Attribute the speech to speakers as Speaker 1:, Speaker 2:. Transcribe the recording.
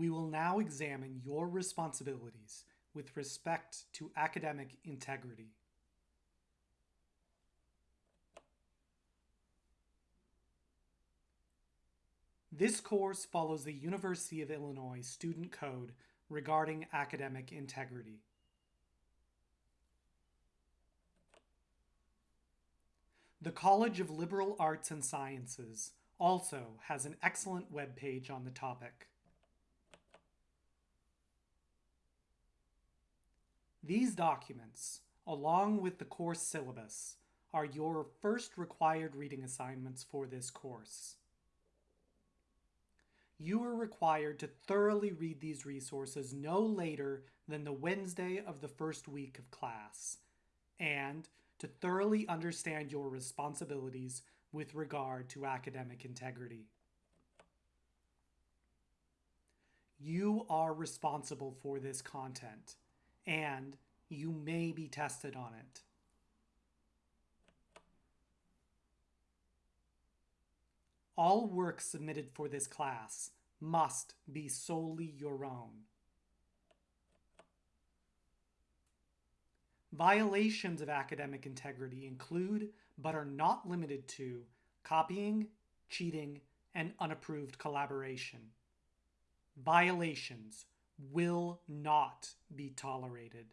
Speaker 1: We will now examine your responsibilities with respect to academic integrity. This course follows the University of Illinois Student Code regarding academic integrity. The College of Liberal Arts and Sciences also has an excellent web page on the topic. These documents, along with the course syllabus, are your first required reading assignments for this course. You are required to thoroughly read these resources no later than the Wednesday of the first week of class, and to thoroughly understand your responsibilities with regard to academic integrity. You are responsible for this content, and you may be tested on it. All work submitted for this class must be solely your own. Violations of academic integrity include, but are not limited to, copying, cheating, and unapproved collaboration. Violations will not be tolerated.